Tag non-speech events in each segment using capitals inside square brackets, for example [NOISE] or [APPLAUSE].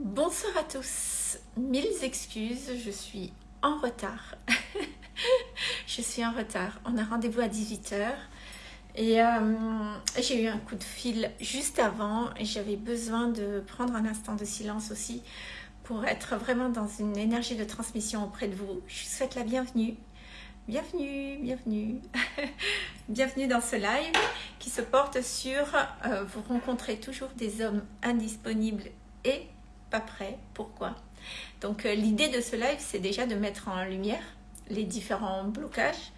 Bonsoir à tous, mille excuses, je suis en retard. [LAUGHS] je suis en retard, on a rendez-vous à 18h et euh, j'ai eu un coup de fil juste avant et j'avais besoin de prendre un instant de silence aussi pour être vraiment dans une énergie de transmission auprès de vous. Je vous souhaite la bienvenue. Bienvenue, bienvenue. [LAUGHS] bienvenue dans ce live qui se porte sur euh, vous rencontrez toujours des hommes indisponibles et pas prêt. Pourquoi? Donc euh, l'idée de ce live, c'est déjà de mettre en lumière les différents blocages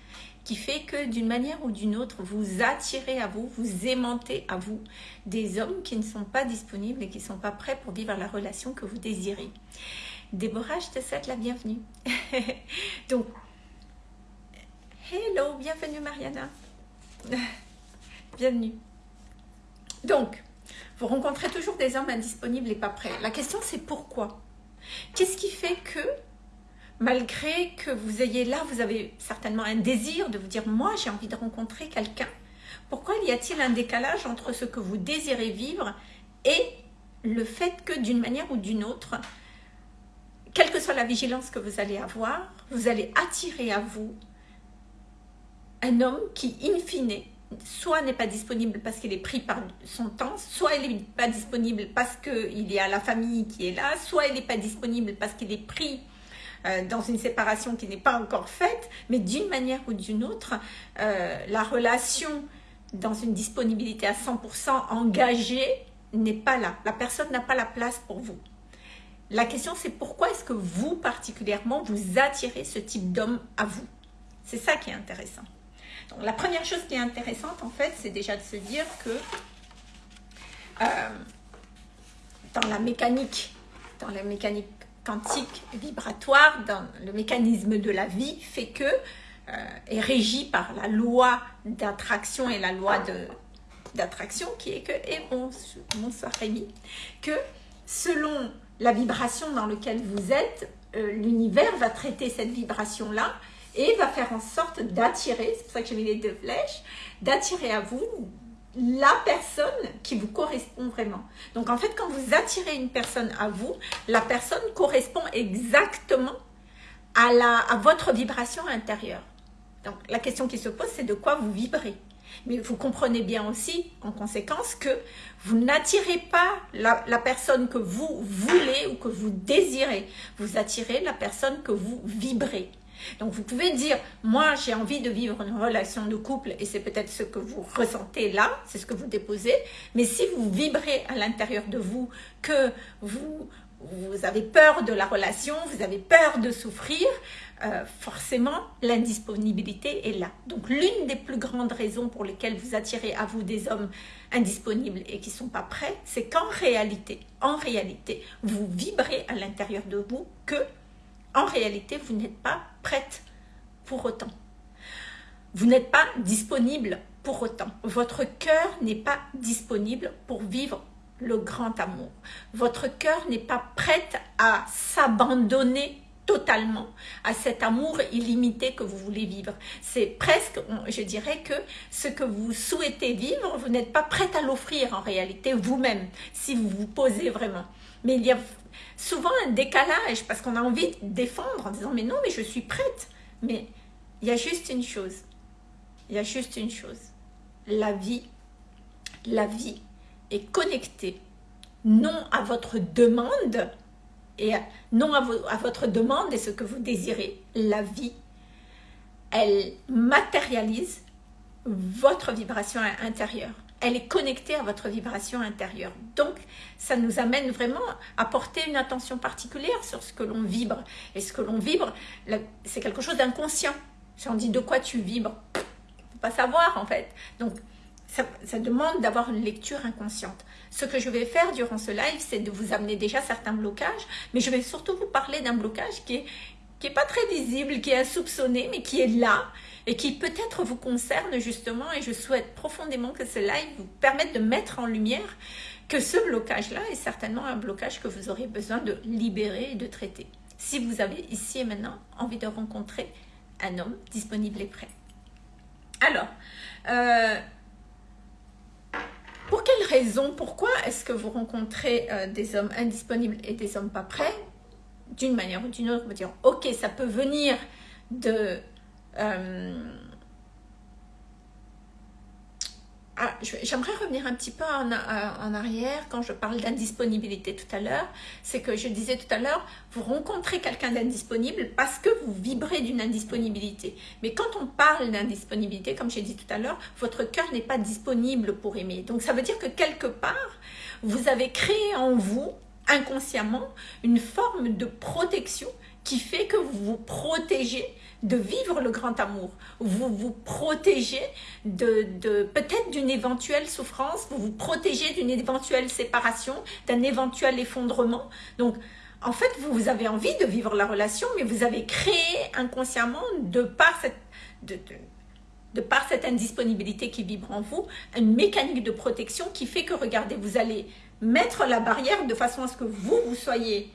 qui fait que d'une manière ou d'une autre, vous attirez à vous, vous aimantez à vous des hommes qui ne sont pas disponibles et qui ne sont pas prêts pour vivre la relation que vous désirez. Déborah, je te souhaite la bienvenue. [LAUGHS] Donc, hello, bienvenue Mariana. [LAUGHS] bienvenue. Donc, vous rencontrez toujours des hommes indisponibles et pas prêts. La question c'est pourquoi? Qu'est-ce qui fait que malgré que vous ayez là, vous avez certainement un désir de vous dire « moi j'ai envie de rencontrer quelqu'un ». Pourquoi y a-t-il un décalage entre ce que vous désirez vivre et le fait que d'une manière ou d'une autre, quelle que soit la vigilance que vous allez avoir, vous allez attirer à vous un homme qui, in fine, soit n'est pas disponible parce qu'il est pris par son temps, soit il n'est pas disponible parce qu'il y a la famille qui est là, soit il n'est pas disponible parce qu'il est pris euh, dans une séparation qui n'est pas encore faite, mais d'une manière ou d'une autre, euh, la relation dans une disponibilité à 100% engagée n'est pas là. La personne n'a pas la place pour vous. La question c'est pourquoi est-ce que vous particulièrement vous attirez ce type d'homme à vous? C'est ça qui est intéressant la première chose qui est intéressante, en fait, c'est déjà de se dire que euh, dans la mécanique, dans la mécanique quantique vibratoire, dans le mécanisme de la vie, fait que euh, est régi par la loi d'attraction et la loi d'attraction qui est que, et bon, bonsoir Rémi, que selon la vibration dans laquelle vous êtes, euh, l'univers va traiter cette vibration-là et va faire en sorte d'attirer, c'est pour ça que j'ai mis les deux flèches, d'attirer à vous la personne qui vous correspond vraiment. Donc en fait, quand vous attirez une personne à vous, la personne correspond exactement à, la, votre vibration intérieure. Donc la question qui se pose, c'est de quoi vous vibrez. Mais vous comprenez bien aussi, en conséquence, que vous n'attirez pas la, personne que vous voulez ou que vous désirez. Vous attirez la personne que vous vibrez. Donc vous pouvez dire, moi j'ai envie de vivre une relation de couple et c'est peut-être ce que vous ressentez là, c'est ce que vous déposez. Mais si vous vibrez à l'intérieur de vous que vous, avez peur de la relation, vous avez peur de souffrir, euh, forcément l'indisponibilité est là. Donc l'une des plus grandes raisons pour lesquelles vous attirez à vous des hommes indisponibles et qui ne sont pas prêts, c'est qu'en réalité, en réalité, vous vibrez à l'intérieur de vous que en réalité, vous n'êtes pas prête pour autant. Vous n'êtes pas disponible pour autant. Votre cœur n'est pas disponible pour vivre le grand amour. Votre cœur n'est pas prête à s'abandonner totalement à cet amour illimité que vous voulez vivre. C'est presque, je dirais que ce que vous souhaitez vivre, vous n'êtes pas prête à l'offrir en réalité vous-même, si vous vous posez vraiment. Mais il y a souvent un décalage parce qu'on a envie de défendre en disant mais non mais je suis prête. Mais il y a juste une chose. Il y a juste une chose. La vie la vie est connectée non à votre demande et non à, à votre demande et ce que vous désirez. La vie elle matérialise votre vibration intérieure elle est connectée à votre vibration intérieure. Donc, ça nous amène vraiment à porter une attention particulière sur ce que l'on vibre. Et ce que l'on vibre, c'est quelque chose d'inconscient. Si on dit de quoi tu vibres, faut pas savoir en fait. Donc, ça, ça demande d'avoir une lecture inconsciente. Ce que je vais faire durant ce live, c'est de vous amener déjà certains blocages, mais je vais surtout vous parler d'un blocage qui est, qui est pas très visible, qui est insoupçonné, mais qui est là, et qui peut-être vous concerne justement et je souhaite profondément que ce live vous permette de mettre en lumière que ce blocage-là est certainement un blocage que vous aurez besoin de libérer et de traiter. Si vous avez ici et maintenant envie de rencontrer un homme disponible et prêt. Alors, euh, Pour quelles raisons, pourquoi est-ce que vous rencontrez euh, des hommes indisponibles et des hommes pas prêts? D'une manière ou d'une autre, vous dire, ok, ça peut venir de... Euh, ah, j'aimerais revenir un petit peu en, en, arrière quand je parle d'indisponibilité tout à l'heure. C'est que je disais tout à l'heure, vous rencontrez quelqu'un d'indisponible parce que vous vibrez d'une indisponibilité. Mais quand on parle d'indisponibilité, comme j'ai dit tout à l'heure, votre cœur n'est pas disponible pour aimer. Donc ça veut dire que quelque part, vous avez créé en vous, inconsciemment, une forme de protection qui fait que vous vous protégez de vivre le grand amour. Vous vous protégez de, de peut-être d'une éventuelle souffrance, vous vous protégez d'une éventuelle séparation, d'un éventuel effondrement. Donc, en fait, vous avez envie de vivre la relation, mais vous avez créé inconsciemment, de par cette, de, de par cette indisponibilité qui vibre en vous, une mécanique de protection qui fait que, regardez, vous allez mettre la barrière de façon à ce que vous, vous soyez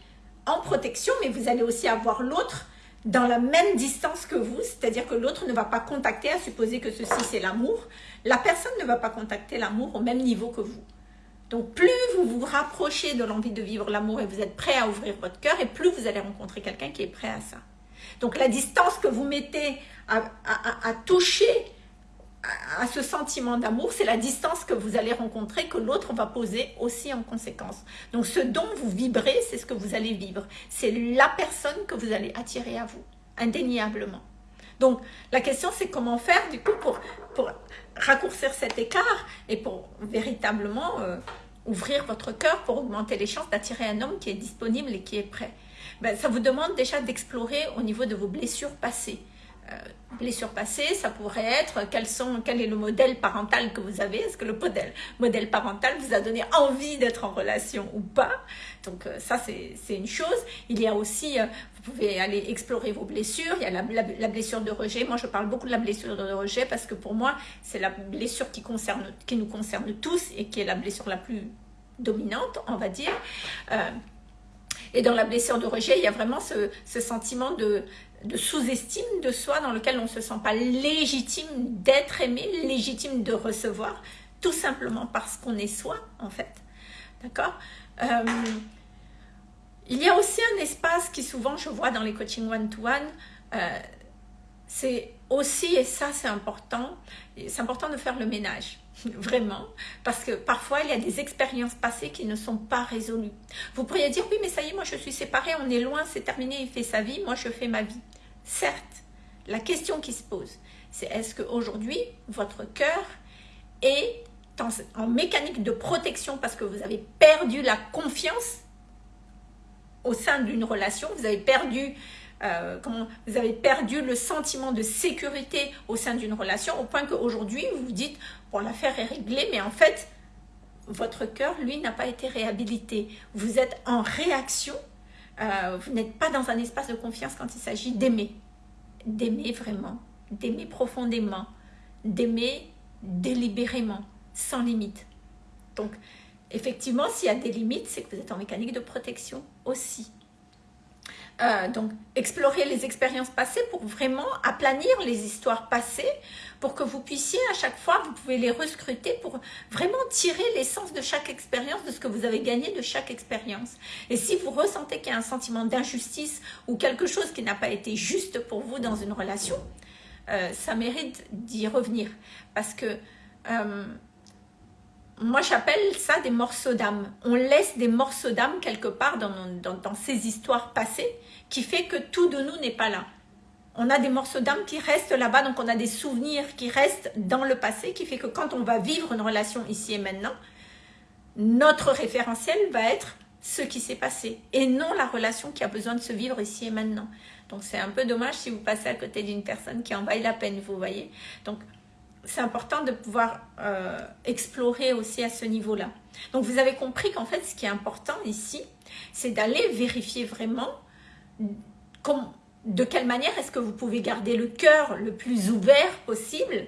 en protection, mais vous allez aussi avoir l'autre dans la même distance que vous, c'est-à-dire que l'autre ne va pas contacter, à supposer que ceci c'est l'amour, la personne ne va pas contacter l'amour au même niveau que vous. Donc plus vous vous rapprochez de l'envie de vivre l'amour et vous êtes prêt à ouvrir votre cœur, et plus vous allez rencontrer quelqu'un qui est prêt à ça. Donc la distance que vous mettez à, à toucher à ce sentiment d'amour, c'est la distance que vous allez rencontrer, que l'autre va poser aussi en conséquence. Donc ce dont vous vibrez, c'est ce que vous allez vivre. C'est la personne que vous allez attirer à vous, indéniablement. Donc la question c'est comment faire du coup pour, raccourcir cet écart et pour véritablement euh, ouvrir votre cœur pour augmenter les chances d'attirer un homme qui est disponible et qui est prêt. Ben, ça vous demande déjà d'explorer au niveau de vos blessures passées. Euh, blessures passées, ça pourrait être sont, quel est le modèle parental que vous avez, est-ce que le modèle, modèle parental vous a donné envie d'être en relation ou pas, donc euh, ça c'est une chose. Il y a aussi, euh, vous pouvez aller explorer vos blessures, il y a la, blessure de rejet, moi je parle beaucoup de la blessure de rejet parce que pour moi c'est la blessure qui, concerne, qui nous concerne tous et qui est la blessure la plus dominante, on va dire. et dans la blessure de rejet, il y a vraiment ce sentiment de, de sous-estime de soi dans lequel on ne se sent pas légitime d'être aimé, légitime de recevoir, tout simplement parce qu'on est soi, en fait. D'accord? Euh, Il y a aussi un espace qui souvent je vois dans les coachings one-to-one, euh, c'est aussi, et ça c'est important, c'est important de faire le ménage, [LAUGHS] vraiment, parce que parfois il y a des expériences passées qui ne sont pas résolues. Vous pourriez dire, oui mais ça y est, moi je suis séparée, on est loin, c'est terminé, il fait sa vie, moi je fais ma vie. Certes, la question qui se pose, c'est est-ce qu'aujourd'hui, votre cœur est en, mécanique de protection parce que vous avez perdu la confiance au sein d'une relation, vous avez perdu euh, vous avez perdu le sentiment de sécurité au sein d'une relation, au point qu'aujourd'hui, vous vous dites, bon, l'affaire est réglée, mais en fait, votre cœur, lui, n'a pas été réhabilité. Vous êtes en réaction euh, vous n'êtes pas dans un espace de confiance quand il s'agit d'aimer. D'aimer vraiment, d'aimer profondément, d'aimer délibérément, sans limite. Donc, effectivement, s'il y a des limites, c'est que vous êtes en mécanique de protection aussi. Euh, donc, explorer les expériences passées pour vraiment aplanir les histoires passées, pour que vous puissiez à chaque fois, vous pouvez les rescruter pour vraiment tirer l'essence de chaque expérience, de ce que vous avez gagné de chaque expérience. Et si vous ressentez qu'il y a un sentiment d'injustice ou quelque chose qui n'a pas été juste pour vous dans une relation, euh, ça mérite d'y revenir. Parce que euh, moi j'appelle ça des morceaux d'âme. On laisse des morceaux d'âme quelque part dans, dans, ces histoires passées qui fait que tout de nous n'est pas là. On a des morceaux d'âme qui restent là-bas, donc on a des souvenirs qui restent dans le passé, qui fait que quand on va vivre une relation ici et maintenant, notre référentiel va être ce qui s'est passé et non la relation qui a besoin de se vivre ici et maintenant. Donc c'est un peu dommage si vous passez à côté d'une personne qui en vaille la peine, vous voyez. Donc c'est important de pouvoir euh, explorer aussi à ce niveau-là. Donc vous avez compris qu'en fait, ce qui est important ici, c'est d'aller vérifier vraiment de quelle manière est-ce que vous pouvez garder le cœur le plus ouvert possible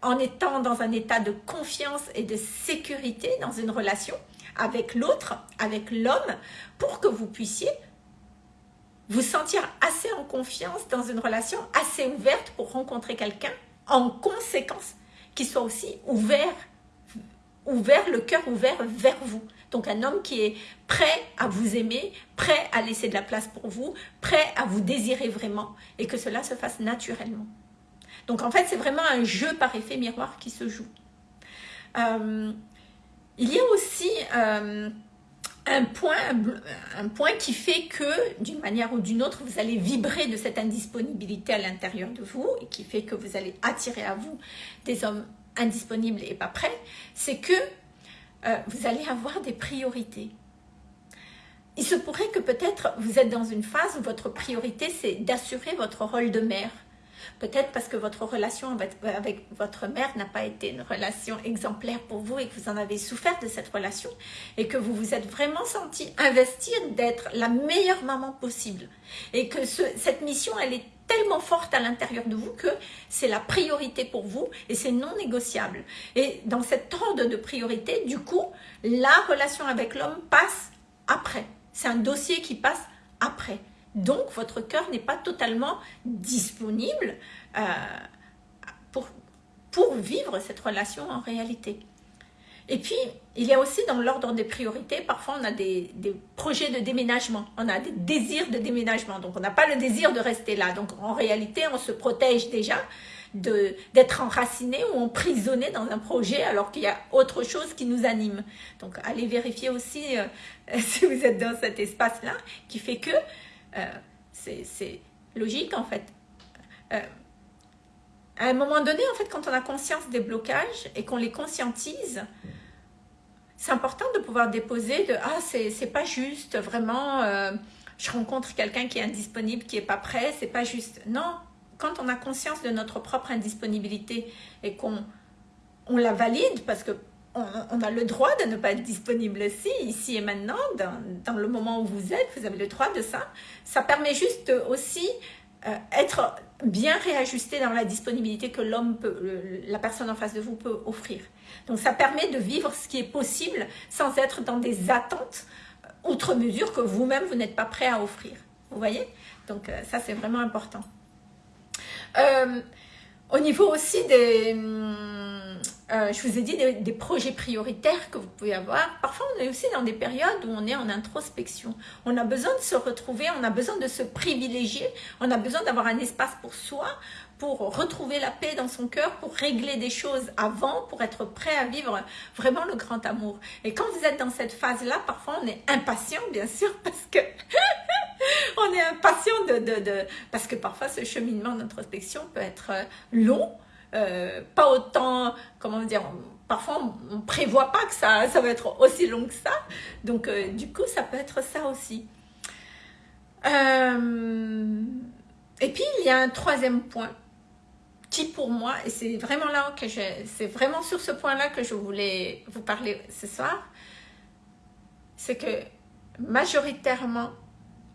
en étant dans un état de confiance et de sécurité dans une relation avec l'autre, avec l'homme, pour que vous puissiez vous sentir assez en confiance dans une relation assez ouverte pour rencontrer quelqu'un en conséquence, qui soit aussi ouvert ouvert, le cœur ouvert vers vous. Donc un homme qui est prêt à vous aimer, prêt à laisser de la place pour vous, prêt à vous désirer vraiment et que cela se fasse naturellement. Donc en fait, c'est vraiment un jeu par effet miroir qui se joue. Euh, il y a aussi euh, un, point, un point qui fait que, d'une manière ou d'une autre, vous allez vibrer de cette indisponibilité à l'intérieur de vous et qui fait que vous allez attirer à vous des hommes indisponibles et pas prêts, c'est que euh, vous allez avoir des priorités. Il se pourrait que peut-être vous êtes dans une phase où votre priorité, c'est d'assurer votre rôle de mère, Peut-être parce que votre relation avec, votre mère n'a pas été une relation exemplaire pour vous et que vous en avez souffert de cette relation et que vous vous êtes vraiment senti investir d'être la meilleure maman possible et que cette mission, elle est tellement forte à l'intérieur de vous que c'est la priorité pour vous et c'est non négociable. Et dans cette ordre de priorité, du coup, la relation avec l'homme passe après. C'est un dossier qui passe après. Donc, votre cœur n'est pas totalement disponible euh, pour vivre cette relation en réalité. Et puis, il y a aussi dans l'ordre des priorités, parfois on a des, des, projets de déménagement, on a des désirs de déménagement, donc on n'a pas le désir de rester là. Donc en réalité, on se protège déjà d'être enraciné ou emprisonné dans un projet alors qu'il y a autre chose qui nous anime. Donc allez vérifier aussi euh, [LAUGHS] si vous êtes dans cet espace-là qui fait que euh, c'est logique en fait. Euh, à un moment donné, en fait, quand on a conscience des blocages et qu'on les conscientise, c'est important de pouvoir déposer de « Ah, c'est pas juste, vraiment, euh, je rencontre quelqu'un qui est indisponible, qui est pas prêt, c'est pas juste. » Non, quand on a conscience de notre propre indisponibilité et qu'on on la valide, parce que on, a le droit de ne pas être disponible ici, ici et maintenant, dans, le moment où vous êtes, vous avez le droit de ça. Ça permet juste aussi euh, être bien réajusté dans la disponibilité que l'homme la personne en face de vous peut offrir. Donc ça permet de vivre ce qui est possible sans être dans des attentes euh, outre mesure que vous-même vous, n'êtes pas prêt à offrir. Vous voyez? Donc euh, ça c'est vraiment important. au niveau aussi des... Hum, euh, je vous ai dit des, projets prioritaires que vous pouvez avoir. Parfois, on est aussi dans des périodes où on est en introspection. On a besoin de se retrouver, on a besoin de se privilégier, on a besoin d'avoir un espace pour soi, pour retrouver la paix dans son cœur, pour régler des choses avant, pour être prêt à vivre vraiment le grand amour. Et quand vous êtes dans cette phase-là, parfois on est impatient, bien sûr, [LAUGHS] parce que [LAUGHS] on est impatient de, de, de, Parce que parfois ce cheminement d'introspection peut être long, euh, pas autant, comment dire, parfois on ne prévoit pas que ça, ça va être aussi long que ça. Donc euh, du coup, ça peut être ça aussi. Euh, et puis, il y a un troisième point qui pour moi, et c'est vraiment là que c'est vraiment sur ce point-là que je voulais vous parler ce soir, c'est que majoritairement,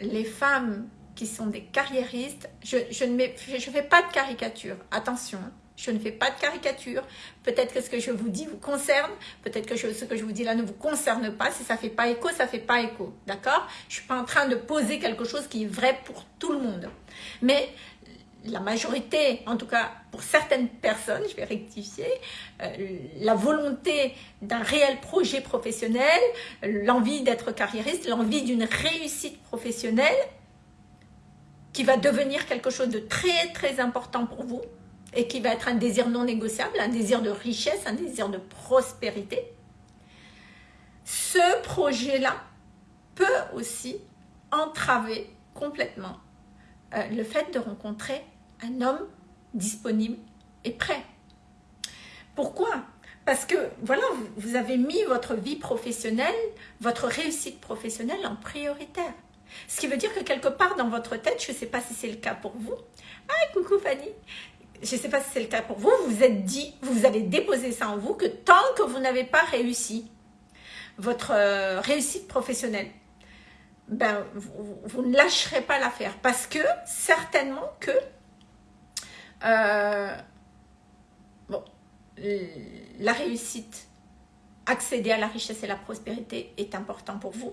les femmes qui sont des carriéristes, je, je ne je fais pas de caricature, attention, je ne fais pas de caricature. Peut-être que ce que je vous dis vous concerne. Peut-être que ce que je vous dis là ne vous concerne pas. Si ça ne fait pas écho, ça ne fait pas écho. D'accord? Je ne suis pas en train de poser quelque chose qui est vrai pour tout le monde. Mais la majorité, en tout cas pour certaines personnes, je vais rectifier, euh, la volonté d'un réel projet professionnel, l'envie d'être carriériste, l'envie d'une réussite professionnelle qui va devenir quelque chose de très très important pour vous, et qui va être un désir non négociable, un désir de richesse, un désir de prospérité, ce projet-là peut aussi entraver complètement euh, le fait de rencontrer un homme disponible et prêt. Pourquoi? Parce que, voilà, vous avez mis votre vie professionnelle, votre réussite professionnelle en prioritaire. Ce qui veut dire que quelque part dans votre tête, je ne sais pas si c'est le cas pour vous, ah coucou Fanny, je ne sais pas si c'est le cas pour vous, vous vous êtes dit, vous avez déposé ça en vous, que tant que vous n'avez pas réussi votre euh, réussite professionnelle, ben, vous, ne lâcherez pas l'affaire. Parce que, certainement que, euh, bon, la réussite, accéder à la richesse et la prospérité est important pour vous.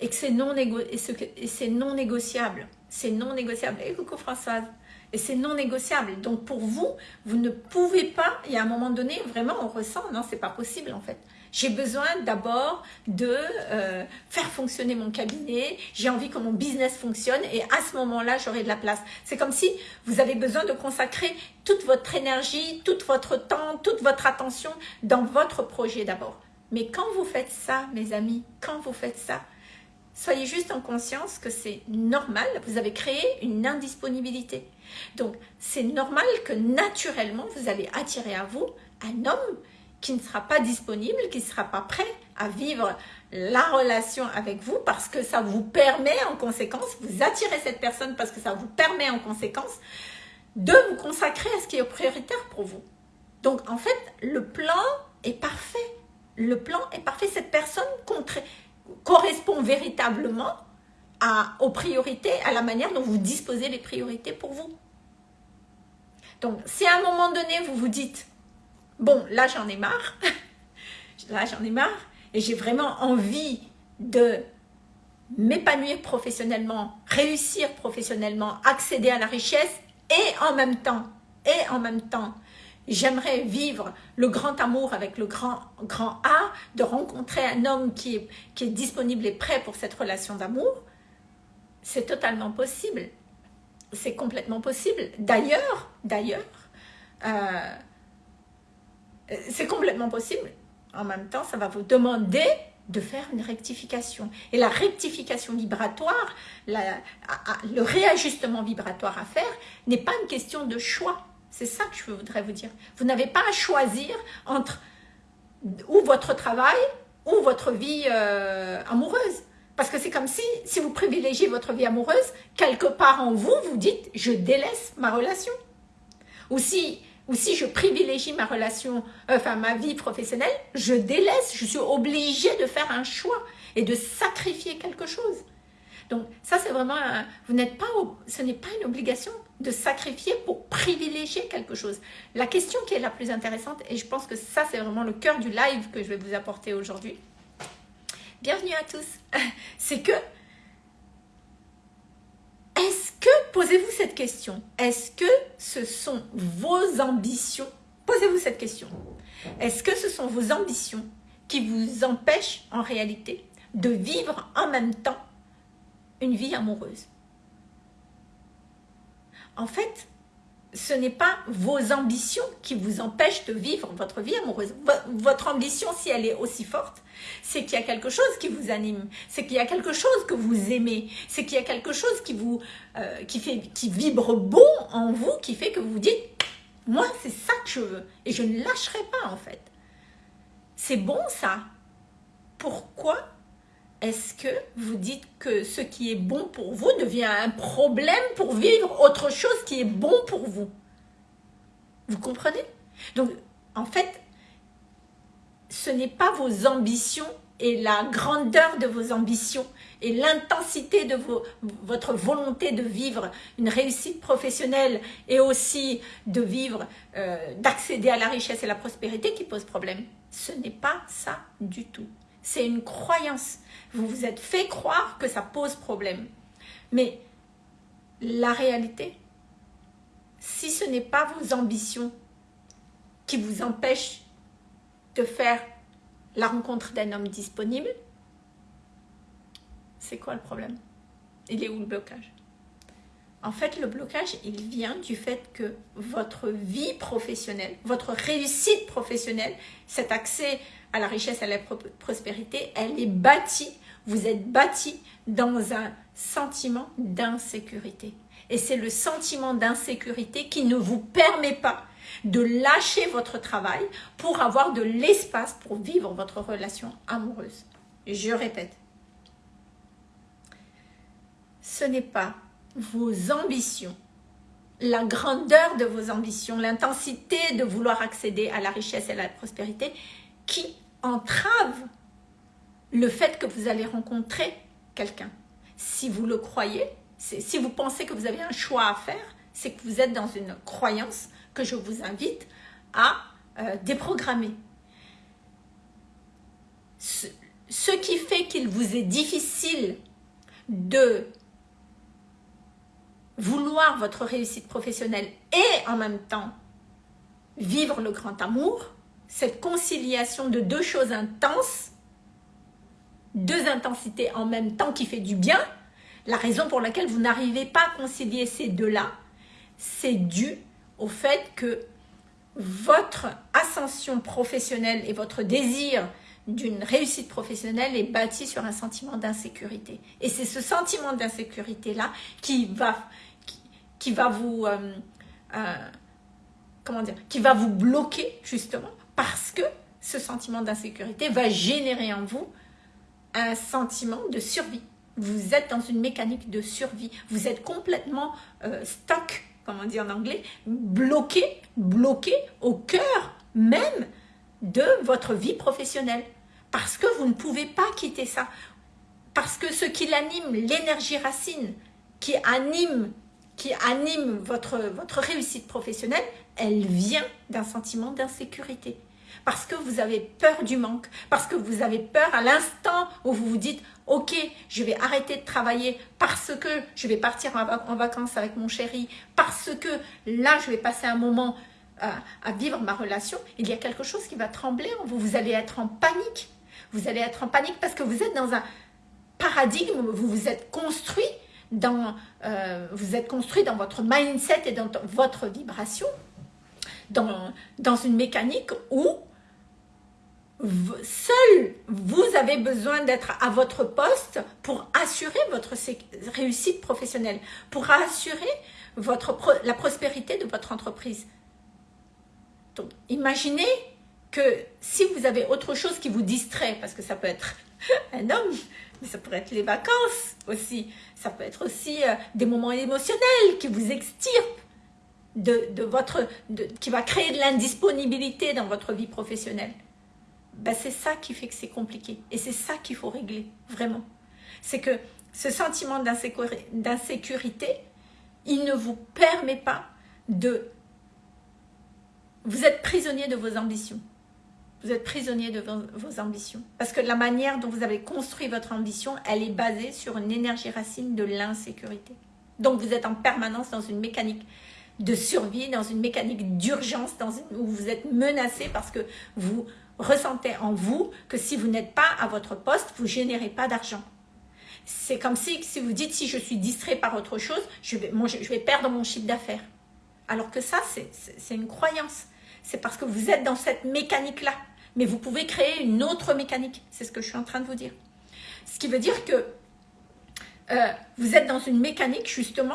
Et que c'est non, non négociable. C'est non négociable. Et coucou Françoise? Et c'est non négociable. Donc pour vous, vous ne pouvez pas, y a un moment donné, vraiment on ressent, non, c'est pas possible en fait. J'ai besoin d'abord de euh, faire fonctionner mon cabinet, j'ai envie que mon business fonctionne et à ce moment-là, j'aurai de la place. C'est comme si vous avez besoin de consacrer toute votre énergie, tout votre temps, toute votre attention dans votre projet d'abord. Mais quand vous faites ça, mes amis, quand vous faites ça, soyez juste en conscience que c'est normal, vous avez créé une indisponibilité. Donc, c'est normal que naturellement, vous allez attirer à vous un homme qui ne sera pas disponible, qui ne sera pas prêt à vivre la relation avec vous parce que ça vous permet en conséquence, vous attirez cette personne parce que ça vous permet en conséquence de vous consacrer à ce qui est prioritaire pour vous. Donc en fait, le plan est parfait. Le plan est parfait. Cette personne correspond véritablement aux priorités, à la manière dont vous disposez les priorités pour vous. Donc si à un moment donné, vous vous dites bon, là j'en ai marre, [LAUGHS] là j'en ai marre, et j'ai vraiment envie de m'épanouir professionnellement, réussir professionnellement, accéder à la richesse, et en même temps, et en même temps, j'aimerais vivre le grand amour avec le grand, grand A, de rencontrer un homme qui est, disponible et prêt pour cette relation d'amour, c'est totalement possible. C'est complètement possible. D'ailleurs, d'ailleurs, euh, c'est complètement possible. En même temps, ça va vous demander de faire une rectification. Et la rectification vibratoire, le réajustement vibratoire à faire n'est pas une question de choix. C'est ça que je voudrais vous dire. Vous n'avez pas à choisir entre ou votre travail ou votre vie euh, amoureuse. Parce que c'est comme si, si vous privilégiez votre vie amoureuse, quelque part en vous, vous dites « je délaisse ma relation ». Ou si ou si je privilégie ma relation, enfin ma vie professionnelle, je délaisse, je suis obligée de faire un choix et de sacrifier quelque chose. Donc ça c'est vraiment, vous n'êtes pas, ce n'est pas une obligation de sacrifier pour privilégier quelque chose. La question qui est la plus intéressante, et je pense que ça c'est vraiment le cœur du live que je vais vous apporter aujourd'hui, bienvenue à tous, [LAUGHS] c'est que est-ce que, posez-vous cette question, est-ce que ce sont vos ambitions? Posez-vous cette question. Est-ce que ce sont vos ambitions qui vous empêchent en réalité de vivre en même temps une vie amoureuse? En fait, ce n'est pas vos ambitions qui vous empêchent de vivre votre vie amoureuse. Votre ambition, si elle est aussi forte, c'est qu'il y a quelque chose qui vous anime, c'est qu'il y a quelque chose que vous aimez, c'est qu'il y a quelque chose qui vous euh, qui fait qui vibre bon en vous, qui fait que vous vous dites moi c'est ça que je veux et je ne lâcherai pas en fait. C'est bon ça. Pourquoi est-ce que vous dites que ce qui est bon pour vous devient un problème pour vivre autre chose qui est bon pour vous? Vous comprenez? Donc, en fait, ce n'est pas vos ambitions et la grandeur de vos ambitions et l'intensité de votre volonté de vivre une réussite professionnelle et aussi de vivre, euh, d'accéder à la richesse et la prospérité qui pose problème. Ce n'est pas ça du tout. C'est une croyance. Vous vous êtes fait croire que ça pose problème. Mais la réalité, si ce n'est pas vos ambitions qui vous empêchent de faire la rencontre d'un homme disponible, c'est quoi le problème? Il est où le blocage? En fait, le blocage, il vient du fait que votre vie professionnelle, votre réussite professionnelle, cet accès à la richesse, à la prospérité, elle est bâtie, vous êtes bâti dans un sentiment d'insécurité. Et c'est le sentiment d'insécurité qui ne vous permet pas de lâcher votre travail pour avoir de l'espace pour vivre votre relation amoureuse. Je répète, ce n'est pas vos ambitions, la grandeur de vos ambitions, l'intensité de vouloir accéder à la richesse et à la prospérité qui entrave le fait que vous allez rencontrer quelqu'un. Si vous le croyez, si vous pensez que vous avez un choix à faire, c'est que vous êtes dans une croyance que je vous invite à euh, déprogrammer. Ce, ce qui fait qu'il vous est difficile de vouloir votre réussite professionnelle et en même temps vivre le grand amour, cette conciliation de deux choses intenses, deux intensités en même temps qui fait du bien, la raison pour laquelle vous n'arrivez pas à concilier ces deux-là, c'est dû au fait que votre ascension professionnelle et votre désir d'une réussite professionnelle est bâti sur un sentiment d'insécurité. Et c'est ce sentiment d'insécurité-là qui va, qui, va vous... Euh, euh, Qui va vous bloquer, justement, parce que ce sentiment d'insécurité va générer en vous un sentiment de survie. Vous êtes dans une mécanique de survie. Vous êtes complètement euh, stuck, comme on dit en anglais, bloqué, bloqué au cœur même de votre vie professionnelle. Parce que vous ne pouvez pas quitter ça. Parce que ce qui l'anime, l'énergie racine, qui anime, qui anime votre, votre réussite professionnelle, elle vient d'un sentiment d'insécurité. Parce que vous avez peur du manque, parce que vous avez peur à l'instant où vous vous dites « Ok, je vais arrêter de travailler parce que je vais partir en vacances avec mon chéri, parce que là, je vais passer un moment à, à vivre ma relation. » Il y a quelque chose qui va trembler en vous. Vous allez être en panique vous allez être en panique parce que vous êtes dans un paradigme, vous vous êtes construit dans, euh, vous êtes construit dans votre mindset et dans votre vibration, dans, dans une mécanique où seul vous avez besoin d'être à votre poste pour assurer votre réussite professionnelle, pour assurer votre, la prospérité de votre entreprise. Donc, imaginez que si vous avez autre chose qui vous distrait, parce que ça peut être [LAUGHS] un homme, mais ça pourrait être les vacances aussi, ça peut être aussi euh, des moments émotionnels qui vous extirpent, de, de votre, de, qui va créer de l'indisponibilité dans votre vie professionnelle. Ben, c'est ça qui fait que c'est compliqué. Et c'est ça qu'il faut régler, vraiment. C'est que ce sentiment d'insécurité, il ne vous permet pas de... Vous êtes prisonnier de vos ambitions. Vous êtes prisonnier de vos, ambitions. Parce que la manière dont vous avez construit votre ambition, elle est basée sur une énergie racine de l'insécurité. Donc vous êtes en permanence dans une mécanique de survie, dans une mécanique d'urgence, où vous êtes menacé parce que vous ressentez en vous que si vous n'êtes pas à votre poste, vous générez pas d'argent. C'est comme si, si vous dites, si je suis distrait par autre chose, je vais perdre mon chiffre d'affaires. Alors que ça, c'est une croyance. C'est parce que vous êtes dans cette mécanique-là mais vous pouvez créer une autre mécanique. C'est ce que je suis en train de vous dire. Ce qui veut dire que euh, vous êtes dans une mécanique justement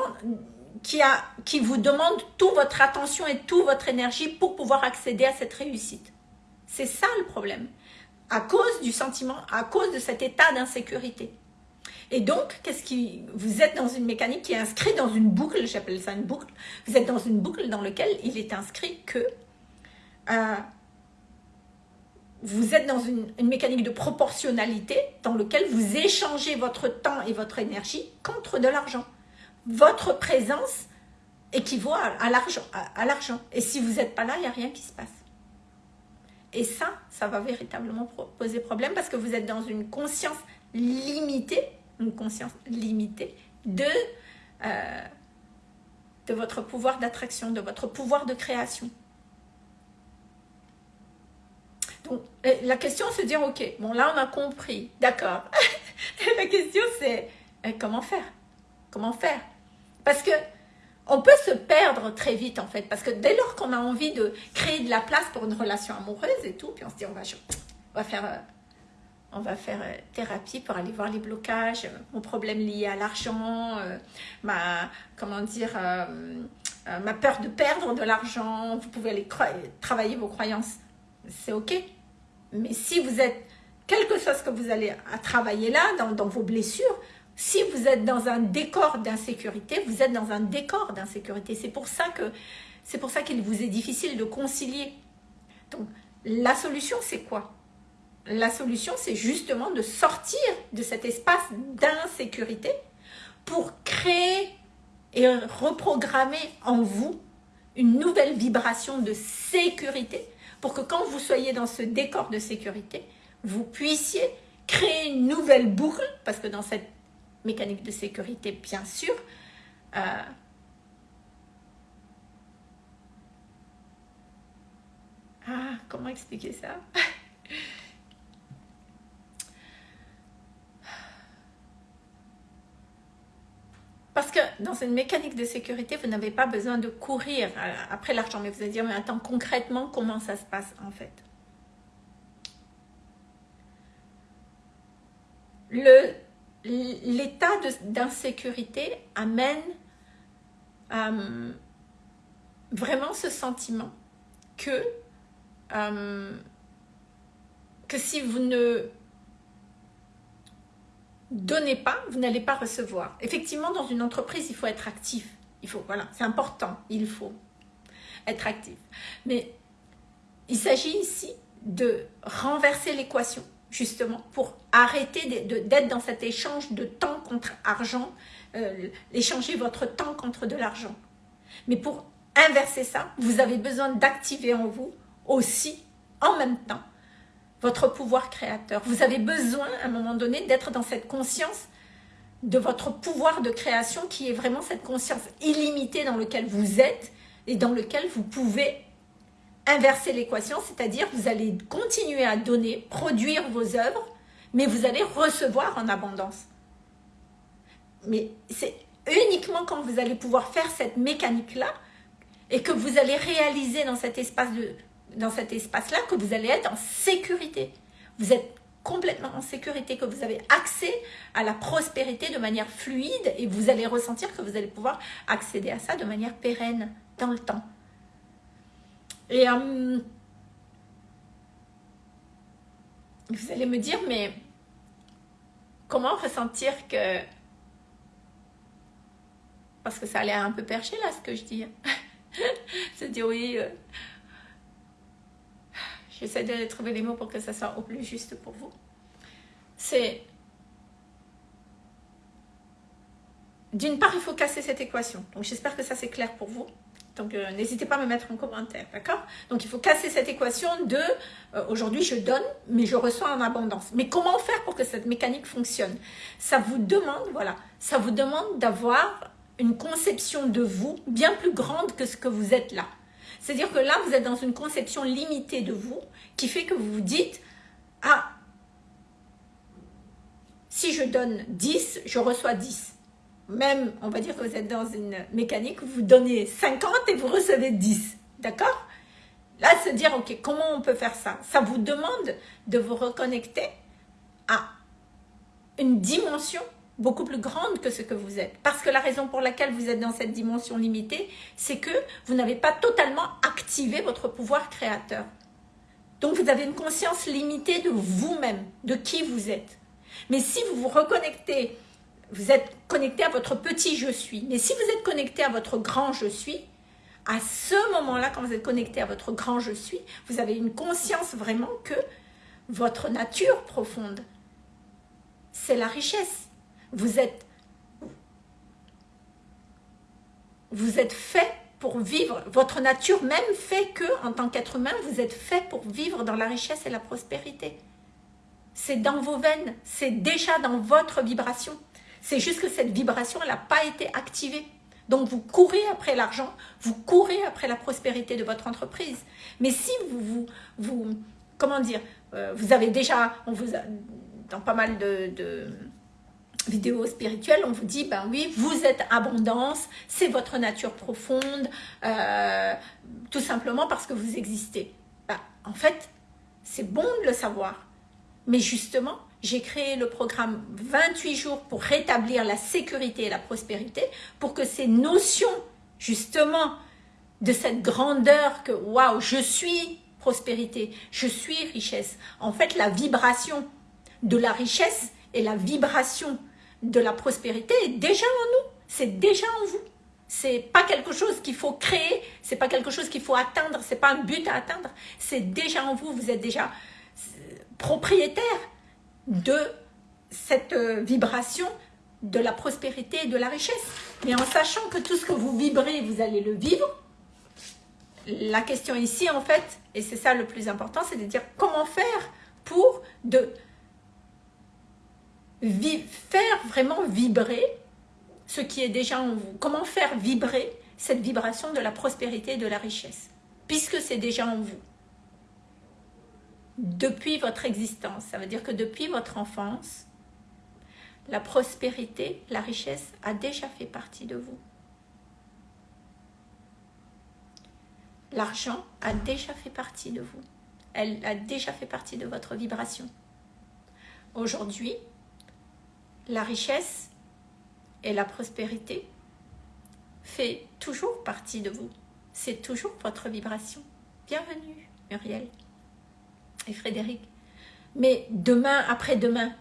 qui, a, qui vous demande toute votre attention et toute votre énergie pour pouvoir accéder à cette réussite. C'est ça le problème. À cause du sentiment, à cause de cet état d'insécurité. Et donc, qu'est-ce qui, vous êtes dans une mécanique qui est inscrite dans une boucle, j'appelle ça une boucle, vous êtes dans une boucle dans laquelle il est inscrit que euh, vous êtes dans une, mécanique de proportionnalité dans laquelle vous échangez votre temps et votre énergie contre de l'argent. Votre présence équivaut à, l'argent. Et si vous n'êtes pas là, il n'y a rien qui se passe. Et ça, ça va véritablement poser problème parce que vous êtes dans une conscience limitée, une conscience limitée de, euh, de votre pouvoir d'attraction, de votre pouvoir de création. Donc, la question c'est dire, ok, bon là on a compris, d'accord. [LAUGHS] la question c'est, comment faire? Comment faire? Parce que on peut se perdre très vite en fait, parce que dès lors qu'on a envie de créer de la place pour une relation amoureuse et tout, puis on se dit, on va, on faire... Euh, on va faire euh, thérapie pour aller voir les blocages, mon problème lié à l'argent, euh, ma, comment dire, ma peur de perdre de l'argent. Vous pouvez aller travailler vos croyances c'est ok. Mais si vous êtes, quel que soit ce que vous allez travailler là, dans, vos blessures, si vous êtes dans un décor d'insécurité, vous êtes dans un décor d'insécurité. C'est pour ça que c'est pour ça qu'il vous est difficile de concilier. Donc, la solution, c'est quoi? La solution, c'est justement de sortir de cet espace d'insécurité pour créer et reprogrammer en vous une nouvelle vibration de sécurité pour que quand vous soyez dans ce décor de sécurité, vous puissiez créer une nouvelle boucle, parce que dans cette mécanique de sécurité, bien sûr, euh, Ah, comment expliquer ça? Dans une mécanique de sécurité, vous n'avez pas besoin de courir euh, après l'argent. Mais vous allez dire, mais attends, concrètement, comment ça se passe en fait L'état d'insécurité amène euh, vraiment ce sentiment que, euh, que si vous ne donnez pas, vous n'allez pas recevoir. Effectivement, dans une entreprise, il faut être actif. Il c'est important, il faut être actif. Mais il s'agit ici de renverser l'équation, justement, pour arrêter d'être dans cet échange de temps contre argent, euh, échanger votre temps contre de l'argent. Mais pour inverser ça, vous avez besoin d'activer en vous aussi, en même temps, votre pouvoir créateur. Vous avez besoin, à un moment donné, d'être dans cette conscience de votre pouvoir de création qui est vraiment cette conscience illimitée dans laquelle vous êtes et dans lequel vous pouvez inverser l'équation, c'est-à-dire vous allez continuer à donner, produire vos œuvres, mais vous allez recevoir en abondance. Mais c'est uniquement quand vous allez pouvoir faire cette mécanique-là et que vous allez réaliser dans cet espace de, dans cet espace-là que vous allez être en sécurité. Vous êtes complètement en sécurité, que vous avez accès à la prospérité de manière fluide et vous allez ressentir que vous allez pouvoir accéder à ça de manière pérenne dans le temps. Et euh, vous allez me dire, mais comment ressentir que... Parce que ça a l'air un peu perché là ce que je dis. [LAUGHS] Se dire oui... Euh, J'essaie de trouver les mots pour que ça soit au plus juste pour vous. C'est... D'une part, il faut casser cette équation. Donc, j'espère que ça, c'est clair pour vous. Donc, euh, n'hésitez pas à me mettre en commentaire, d'accord? Donc, il faut casser cette équation de euh, aujourd'hui, je donne, mais je reçois en abondance. Mais comment faire pour que cette mécanique fonctionne? Ça vous demande, voilà, ça vous demande d'avoir une conception de vous bien plus grande que ce que vous êtes là. C'est-à-dire que là, vous êtes dans une conception limitée de vous qui fait que vous vous dites « Ah, si je donne 10, je reçois 10. » Même, on va dire que vous êtes dans une mécanique où vous donnez 50 et vous recevez 10. D'accord? Là, se dire « Ok, comment on peut faire ça ?» Ça vous demande de vous reconnecter à une dimension beaucoup plus grande que ce que vous êtes. Parce que la raison pour laquelle vous êtes dans cette dimension limitée, c'est que vous n'avez pas totalement activé votre pouvoir créateur. Donc vous avez une conscience limitée de vous-même, de qui vous êtes. Mais si vous vous reconnectez, vous êtes connecté à votre petit je suis. Mais si vous êtes connecté à votre grand je suis, à ce moment-là, quand vous êtes connecté à votre grand je suis, vous avez une conscience vraiment que votre nature profonde, c'est la richesse vous êtes, vous êtes fait pour vivre, votre nature même fait que, en tant qu'être humain, vous êtes fait pour vivre dans la richesse et la prospérité. C'est dans vos veines, c'est déjà dans votre vibration. C'est juste que cette vibration, elle n'a pas été activée. Donc vous courez après l'argent, vous courez après la prospérité de votre entreprise. Mais si vous, vous, comment dire, euh, vous avez déjà, on vous a, dans pas mal de vidéo spirituelle, on vous dit, ben oui, vous êtes abondance, c'est votre nature profonde, euh, tout simplement parce que vous existez. Ben, en fait, c'est bon de le savoir. Mais justement, j'ai créé le programme 28 jours pour rétablir la sécurité et la prospérité, pour que ces notions, justement, de cette grandeur que, waouh, je suis prospérité, je suis richesse. En fait, la vibration de la richesse et la vibration de la prospérité est déjà en nous, c'est déjà en vous. C'est pas quelque chose qu'il faut créer, c'est pas quelque chose qu'il faut atteindre, c'est pas un but à atteindre, c'est déjà en vous, vous êtes déjà euh, propriétaire de cette euh, vibration de la prospérité et de la richesse. Mais en sachant que tout ce que vous vibrez, vous allez le vivre, la question ici, en fait, et c'est ça le plus important, c'est de dire comment faire pour de faire vraiment vibrer ce qui est déjà en vous. Comment faire vibrer cette vibration de la prospérité et de la richesse, puisque c'est déjà en vous. depuis votre existence. Ça veut dire que depuis votre enfance, la prospérité, la richesse a déjà fait partie de vous. L'argent a déjà fait partie de vous. Elle a déjà fait partie de votre vibration. Aujourd'hui, la richesse et la prospérité fait toujours partie de vous. C'est toujours votre vibration. Bienvenue, Muriel et Frédéric. Mais demain, après-demain,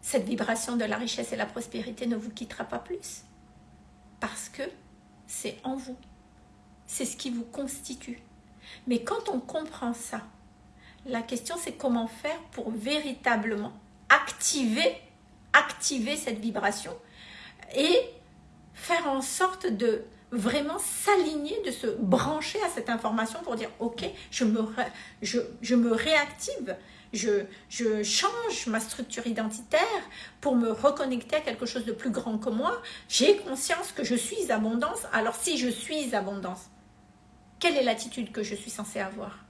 cette vibration de la richesse et la prospérité ne vous quittera pas plus. Parce que c'est en vous. C'est ce qui vous constitue. Mais quand on comprend ça, la question c'est comment faire pour véritablement activer, activer cette vibration et faire en sorte de vraiment s'aligner, de se brancher à cette information pour dire ok, je me, je, réactive, je, je, change ma structure identitaire pour me reconnecter à quelque chose de plus grand que moi. J'ai conscience que je suis abondance. Alors si je suis abondance, quelle est l'attitude que je suis censée avoir?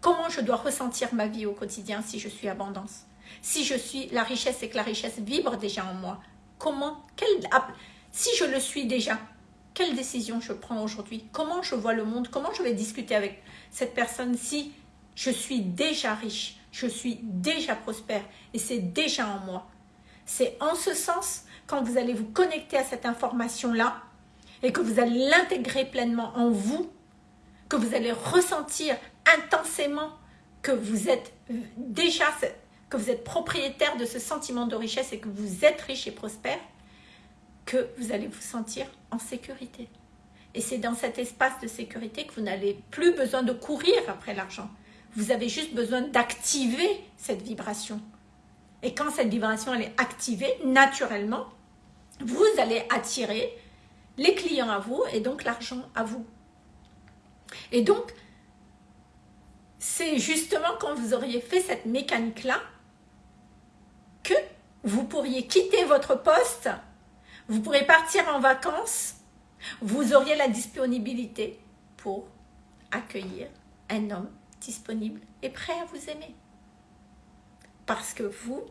Comment je dois ressentir ma vie au quotidien si je suis abondance? Si je suis la richesse et que la richesse vibre déjà en moi, comment quelle, Si je le suis déjà, quelle décision je prends aujourd'hui? Comment je vois le monde? Comment je vais discuter avec cette personne si je suis déjà riche, je suis déjà prospère et c'est déjà en moi? C'est en ce sens, quand vous allez vous connecter à cette information-là et que vous allez l'intégrer pleinement en vous, que vous allez ressentir intensément que vous êtes déjà, que vous êtes propriétaire de ce sentiment de richesse et que vous êtes riche et prospère, que vous allez vous sentir en sécurité. Et c'est dans cet espace de sécurité que vous n'avez plus besoin de courir après l'argent. Vous avez juste besoin d'activer cette vibration. Et quand cette vibration elle est activée, naturellement, vous allez attirer les clients à vous et donc l'argent à vous. Et donc, c'est justement quand vous auriez fait cette mécanique-là que vous pourriez quitter votre poste vous pourrez partir en vacances, vous auriez la disponibilité pour accueillir un homme disponible et prêt à vous aimer. Parce que vous,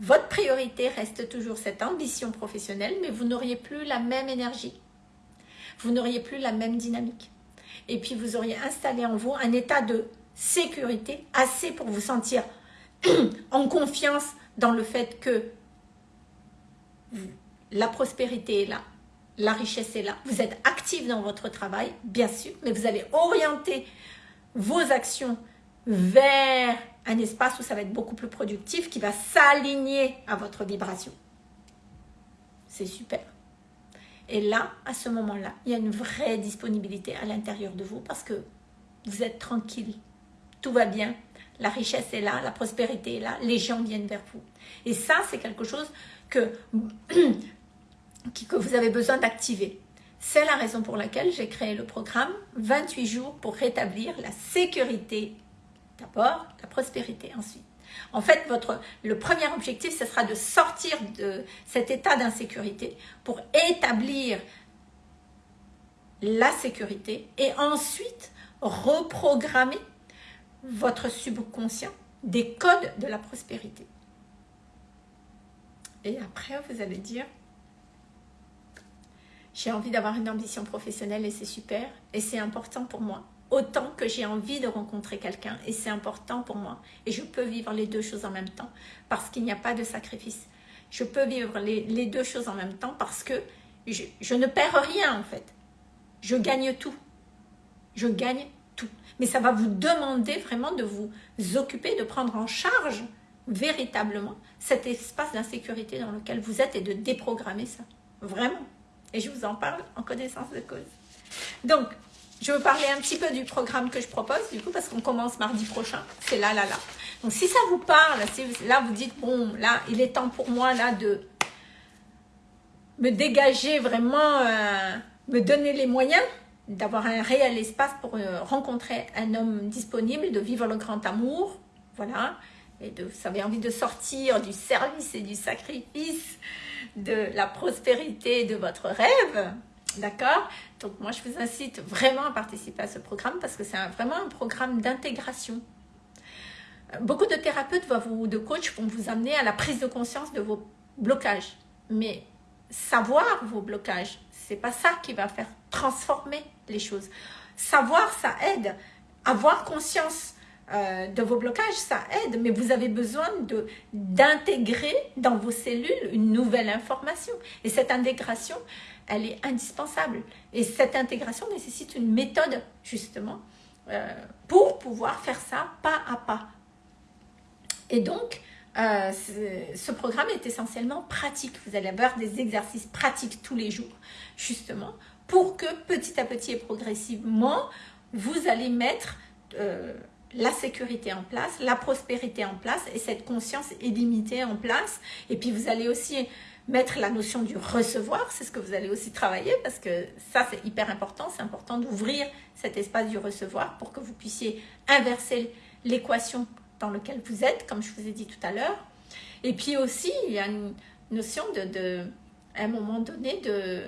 votre priorité reste toujours cette ambition professionnelle, mais vous n'auriez plus la même énergie. Vous n'auriez plus la même dynamique. Et puis vous auriez installé en vous un état de sécurité assez pour vous sentir [CLEARS THROAT] en confiance dans le fait que la prospérité est là, la richesse est là, vous êtes actif dans votre travail, bien sûr, mais vous allez orienter vos actions vers un espace où ça va être beaucoup plus productif, qui va s'aligner à votre vibration. C'est super. Et là, à ce moment-là, il y a une vraie disponibilité à l'intérieur de vous parce que vous êtes tranquille. Tout va bien. La richesse est là, la prospérité est là, les gens viennent vers vous. Et ça, c'est quelque chose que [CLEARS THROAT] que vous avez besoin d'activer. C'est la raison pour laquelle j'ai créé le programme 28 jours pour rétablir la sécurité d'abord, la prospérité ensuite. En fait, votre, le premier objectif, ce sera de sortir de cet état d'insécurité pour établir la sécurité et ensuite reprogrammer votre subconscient des codes de la prospérité. Et après, vous allez dire, j'ai envie d'avoir une ambition professionnelle et c'est super. Et c'est important pour moi. Autant que j'ai envie de rencontrer quelqu'un et c'est important pour moi. Et je peux vivre les deux choses en même temps parce qu'il n'y a pas de sacrifice. Je peux vivre les, deux choses en même temps parce que je, je ne perds rien en fait. Je gagne tout. Je gagne. Mais ça va vous demander vraiment de vous occuper, de prendre en charge véritablement cet espace d'insécurité dans lequel vous êtes et de déprogrammer ça. Vraiment. Et je vous en parle en connaissance de cause. Donc, je veux parler un petit peu du programme que je propose, du coup, parce qu'on commence mardi prochain. C'est là, là, là. Donc, si ça vous parle, si là, vous dites, bon, là, il est temps pour moi, là, de me dégager vraiment, euh, me donner les moyens d'avoir un réel espace pour euh, rencontrer un homme disponible, de vivre le grand amour, voilà, et de, vous avez envie de sortir du service et du sacrifice, de la prospérité de votre rêve, d'accord? Donc moi, je vous incite vraiment à participer à ce programme parce que c'est vraiment un programme d'intégration Beaucoup de thérapeutes ou de coachs vont vous amener à la prise de conscience de vos blocages. Mais savoir vos blocages, c'est pas ça qui va faire transformer les choses. Savoir, ça aide. Avoir conscience euh, de vos blocages, ça aide, mais vous avez besoin d'intégrer dans vos cellules une nouvelle information. Et cette intégration, elle est indispensable. Et cette intégration nécessite une méthode, justement, euh, pour pouvoir faire ça pas à pas. Et donc, euh, ce programme est essentiellement pratique. Vous allez avoir des exercices pratiques tous les jours, justement, pour que petit à petit et progressivement, vous allez mettre euh, la sécurité en place, la prospérité en place et cette conscience illimitée en place. Et puis vous allez aussi mettre la notion du recevoir, c'est ce que vous allez aussi travailler parce que ça c'est hyper important, c'est important d'ouvrir cet espace du recevoir pour que vous puissiez inverser l'équation dans laquelle vous êtes, comme je vous ai dit tout à l'heure. Et puis aussi, il y a une notion de, de à un moment donné, de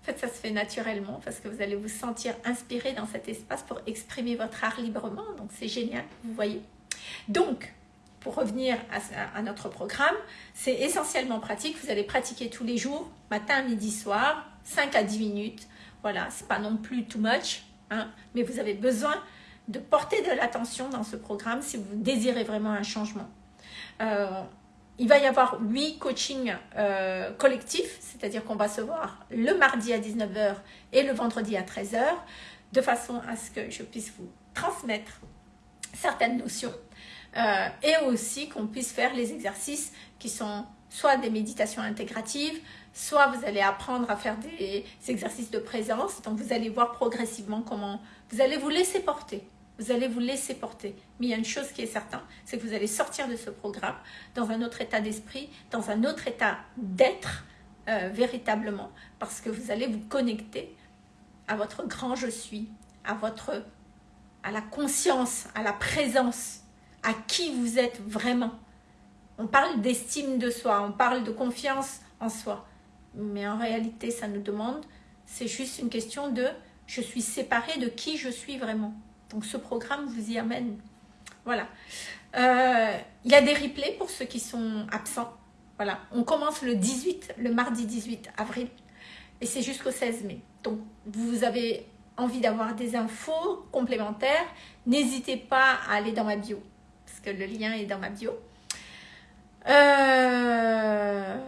En fait, ça se fait naturellement parce que vous allez vous sentir inspiré dans cet espace pour exprimer votre art librement. Donc, c'est génial, vous voyez. Donc, pour revenir à, notre programme, c'est essentiellement pratique. Vous allez pratiquer tous les jours, matin, midi, soir, 5 à 10 minutes. Voilà, c'est pas non plus too much, hein, mais vous avez besoin de porter de l'attention dans ce programme si vous désirez vraiment un changement. Euh, il va y avoir huit coachings euh, collectifs, c'est-à-dire qu'on va se voir le mardi à 19h et le vendredi à 13h, de façon à ce que je puisse vous transmettre certaines notions euh, et aussi qu'on puisse faire les exercices qui sont soit des méditations intégratives, soit vous allez apprendre à faire des exercices de présence, donc vous allez voir progressivement comment vous allez vous laisser porter. Vous allez vous laisser porter. Mais il y a une chose qui est certaine, c'est que vous allez sortir de ce programme dans un autre état d'esprit, dans un autre état d'être euh, véritablement, parce que vous allez vous connecter à votre grand je suis, à votre à la conscience, à la présence, à qui vous êtes vraiment. On parle d'estime de soi, on parle de confiance en soi. Mais en réalité, ça nous demande, c'est juste une question de je suis séparée de qui je suis vraiment. Donc ce programme vous y amène. Voilà. Euh, il y a des replays pour ceux qui sont absents. Voilà. On commence le 18, le mardi 18 avril. Et c'est jusqu'au 16 mai. Donc vous avez envie d'avoir des infos complémentaires, n'hésitez pas à aller dans ma bio. Parce que le lien est dans ma bio. Euh,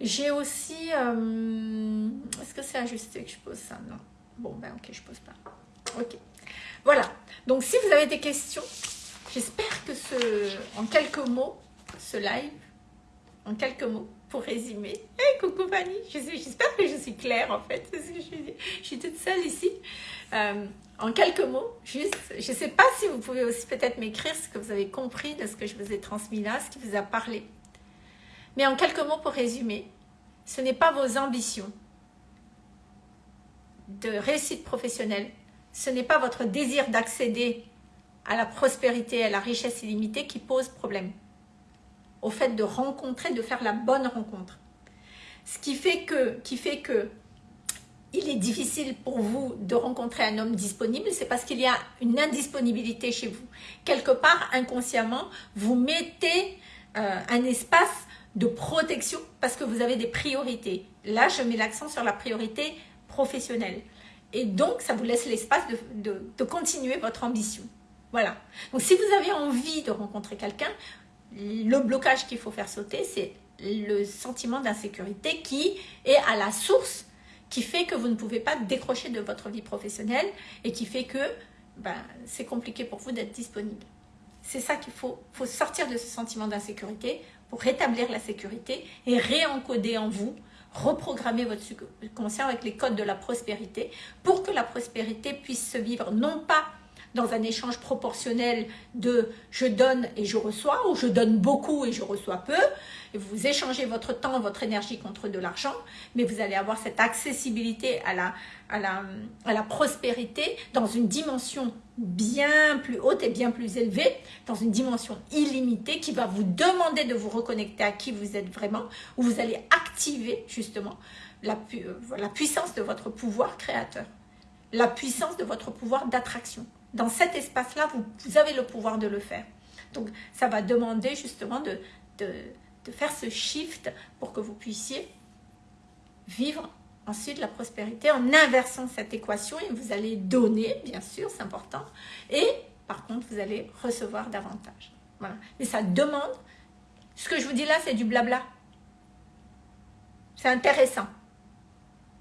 j'ai aussi... Euh, est-ce que c'est ajusté que je pose ça? Non. Bon, ben ok, je pose pas. Ok. Voilà. Donc, si vous avez des questions, j'espère que ce, en quelques mots, ce live, en quelques mots, pour résumer. Hey, coucou Fanny, j'espère que je suis claire en fait. Je suis, toute seule ici. Euh, en quelques mots, juste, je ne sais pas si vous pouvez aussi peut-être m'écrire ce que vous avez compris de ce que je vous ai transmis là, ce qui vous a parlé. Mais en quelques mots pour résumer, ce n'est pas vos ambitions de réussite professionnelle ce n'est pas votre désir d'accéder à la prospérité, à la richesse illimitée qui pose problème. Au fait de rencontrer, de faire la bonne rencontre. Ce qui fait que, qui fait que il est difficile pour vous de rencontrer un homme disponible, c'est parce qu'il y a une indisponibilité chez vous. Quelque part, inconsciemment, vous mettez euh, un espace de protection parce que vous avez des priorités. Là, je mets l'accent sur la priorité professionnelle. Et donc, ça vous laisse l'espace de, continuer votre ambition. Voilà. Donc, si vous avez envie de rencontrer quelqu'un, le blocage qu'il faut faire sauter, c'est le sentiment d'insécurité qui est à la source, qui fait que vous ne pouvez pas décrocher de votre vie professionnelle et qui fait que ben, c'est compliqué pour vous d'être disponible. C'est ça qu'il faut, faut sortir de ce sentiment d'insécurité pour rétablir la sécurité et réencoder en vous reprogrammer votre subconscient avec les codes de la prospérité pour que la prospérité puisse se vivre non pas dans un échange proportionnel de je donne et je reçois ou je donne beaucoup et je reçois peu. Vous échangez votre temps, votre énergie contre de l'argent, mais vous allez avoir cette accessibilité à la, à, la, à la prospérité dans une dimension bien plus haute et bien plus élevée, dans une dimension illimitée qui va vous demander de vous reconnecter à qui vous êtes vraiment, où vous allez activer justement la, la puissance de votre pouvoir créateur, la puissance de votre pouvoir d'attraction. Dans cet espace-là, vous, vous, avez le pouvoir de le faire. Donc, ça va demander justement de, de, de faire ce shift pour que vous puissiez vivre ensuite la prospérité en inversant cette équation et vous allez donner, bien sûr, c'est important. Et par contre, vous allez recevoir davantage. Voilà. Mais ça demande, ce que je vous dis là, c'est du blabla. C'est intéressant.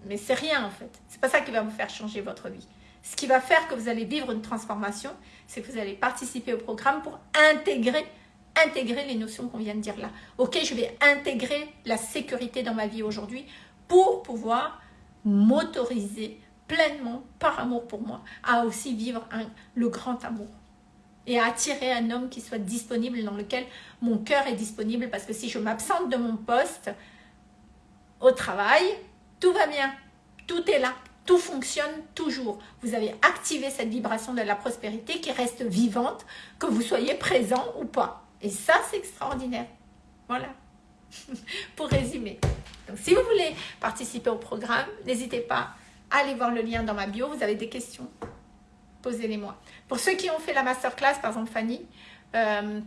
Mais c'est rien en fait. C'est pas ça qui va vous faire changer votre vie. Ce qui va faire que vous allez vivre une transformation, c'est que vous allez participer au programme pour intégrer, intégrer les notions qu'on vient de dire là. Ok, je vais intégrer la sécurité dans ma vie aujourd'hui pour pouvoir m'autoriser pleinement, par amour pour moi, à aussi vivre le grand amour. Et à attirer un homme qui soit disponible, dans lequel mon cœur est disponible. Parce que si je m'absente de mon poste au travail, tout va bien. Tout est là. Tout fonctionne toujours. Vous avez activé cette vibration de la prospérité qui reste vivante, que vous soyez présent ou pas. Et ça, c'est extraordinaire. Voilà. [LAUGHS] Pour résumer. Donc, si vous voulez participer au programme, n'hésitez pas à aller voir le lien dans ma bio. Vous avez des questions Posez-les-moi. Pour ceux qui ont fait la masterclass, par exemple Fanny, euh,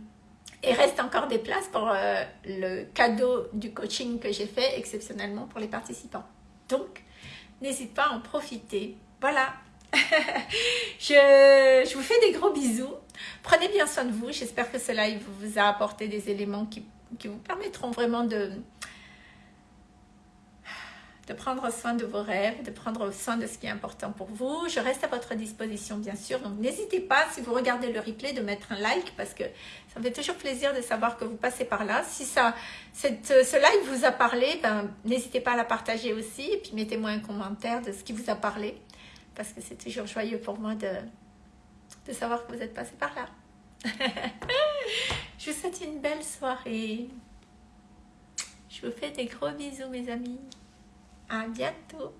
il reste encore des places pour euh, le cadeau du coaching que j'ai fait exceptionnellement pour les participants. Donc, n'hésite pas à en profiter. Voilà. [LAUGHS] je, vous fais des gros bisous. Prenez bien soin de vous. J'espère que cela vous a apporté des éléments qui, vous permettront vraiment de, prendre soin de vos rêves, de prendre soin de ce qui est important pour vous. Je reste à votre disposition, bien sûr. Donc, n'hésitez pas, si vous regardez le replay, de mettre un like parce que ça me fait toujours plaisir de savoir que vous passez par là. Si ça, ce live vous a parlé, ben, n'hésitez pas à la partager aussi. Et puis, mettez-moi un commentaire de ce qui vous a parlé parce que c'est toujours joyeux pour moi de, de savoir que vous êtes passé par là. [LAUGHS] Je vous souhaite une belle soirée. Je vous fais des gros bisous, mes amis. À bientôt